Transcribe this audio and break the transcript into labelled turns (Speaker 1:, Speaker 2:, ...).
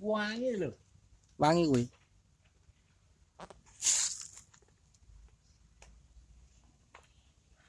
Speaker 1: wangi ba
Speaker 2: Wangi quỷ.